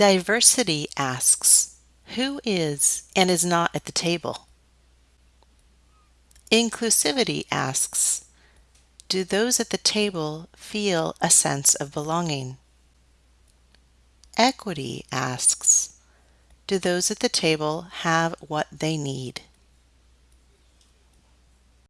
Diversity asks, Who is and is not at the table? Inclusivity asks, Do those at the table feel a sense of belonging? Equity asks, Do those at the table have what they need?